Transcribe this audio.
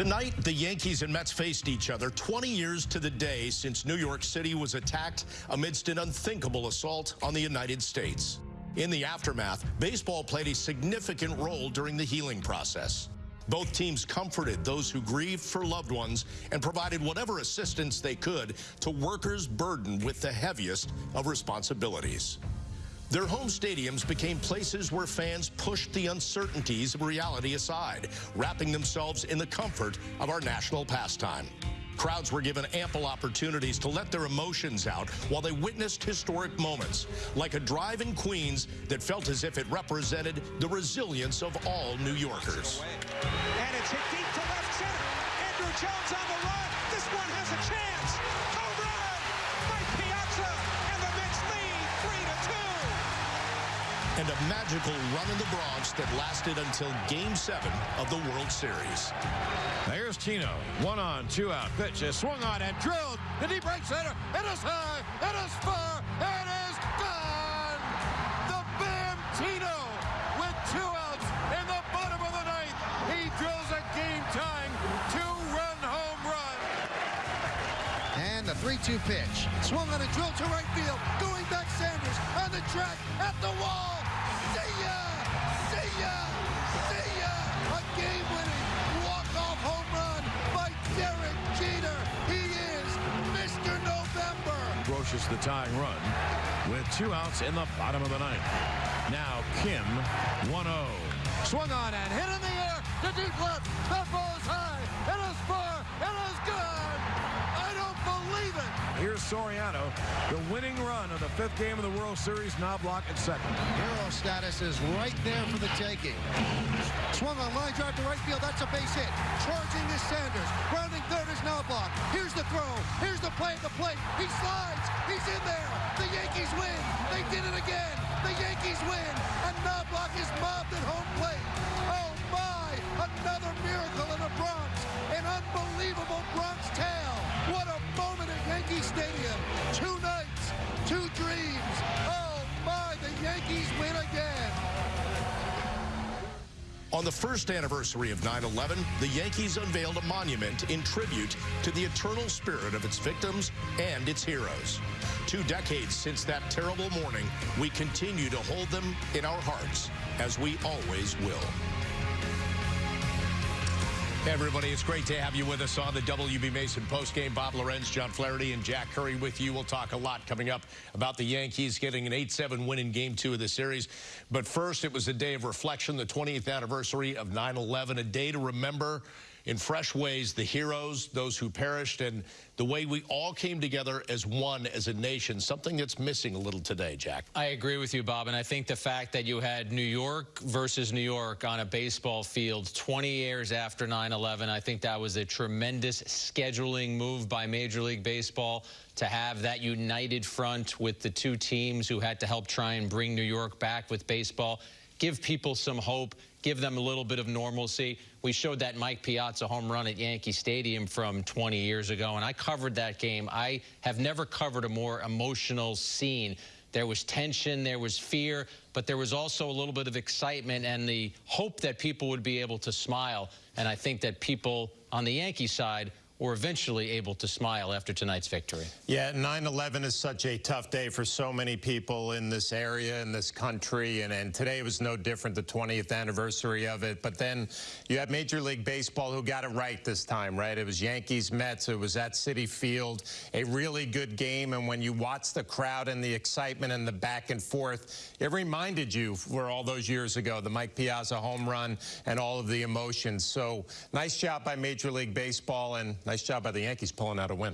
Tonight, the Yankees and Mets faced each other 20 years to the day since New York City was attacked amidst an unthinkable assault on the United States. In the aftermath, baseball played a significant role during the healing process. Both teams comforted those who grieved for loved ones and provided whatever assistance they could to workers burdened with the heaviest of responsibilities. Their home stadiums became places where fans pushed the uncertainties of reality aside, wrapping themselves in the comfort of our national pastime. Crowds were given ample opportunities to let their emotions out while they witnessed historic moments, like a drive in Queens that felt as if it represented the resilience of all New Yorkers. And it's hit deep to left center. Andruw Jones on the run. This one has a chance. Home run! Mike Piazza, and the Mets lead 3 to 2. And a magical run in the Bronx that lasted until Game 7 of the World Series. There's Tino. One on, two out. Pitch is swung on and drilled. The deep right center. It is high. It is far. It is gone. The Bam Tino with two outs in the bottom of the ninth. He drills a game-tying two-run home run. And the 3-2 pitch. Swung on a drill to right field. Going back Sanders on the track at the wall. See ya! See ya! See ya! A game-winning walk-off home run by Derek Jeter. He is Mr. November. Brosius the tying run with two outs in the bottom of the ninth. Now Kim 1-0. Swung on and hit in the air to deep Soriano, the winning run of the fifth game of the World Series. Knoblauch at second. Hero status is right there for the taking. Swung on line drive to right field. That's a base hit. Charging is Sanders. Grounding third is Knoblauch. Here's the throw. Here's the play at the plate. He slides. He's in there. The Yankees win. They did it again. The Yankees win. And Knoblauch is mobbed at home plate. Oh my! Another miracle in the Bronx. An unbelievable On the first anniversary of 9-11, the Yankees unveiled a monument in tribute to the eternal spirit of its victims and its heroes. Two decades since that terrible morning, we continue to hold them in our hearts, as we always will. Hey everybody, it's great to have you with us on the WB Mason postgame. Bob Lorenz, John Flaherty, and Jack Curry with you. We'll talk a lot coming up about the Yankees getting an 8-7 win in Game 2 of the series. But first, it was a day of reflection, the 20th anniversary of 9-11, a day to remember in fresh ways the heroes, those who perished, and the way we all came together as one, as a nation, something that's missing a little today, Jack. I agree with you, Bob, and I think the fact that you had New York versus New York on a baseball field 20 years after 9-11, I think that was a tremendous scheduling move by Major League Baseball to have that united front with the two teams who had to help try and bring New York back with baseball give people some hope, give them a little bit of normalcy. We showed that Mike Piazza home run at Yankee Stadium from 20 years ago, and I covered that game. I have never covered a more emotional scene. There was tension, there was fear, but there was also a little bit of excitement and the hope that people would be able to smile. And I think that people on the Yankee side were eventually able to smile after tonight's victory. Yeah, 9-11 is such a tough day for so many people in this area, in this country, and, and today was no different, the 20th anniversary of it. But then you have Major League Baseball who got it right this time, right? It was Yankees-Mets. It was at Citi Field, a really good game. And when you watch the crowd and the excitement and the back and forth, it reminded you for all those years ago, the Mike Piazza home run and all of the emotions. So nice job by Major League Baseball and Nice job by the Yankees pulling out a win.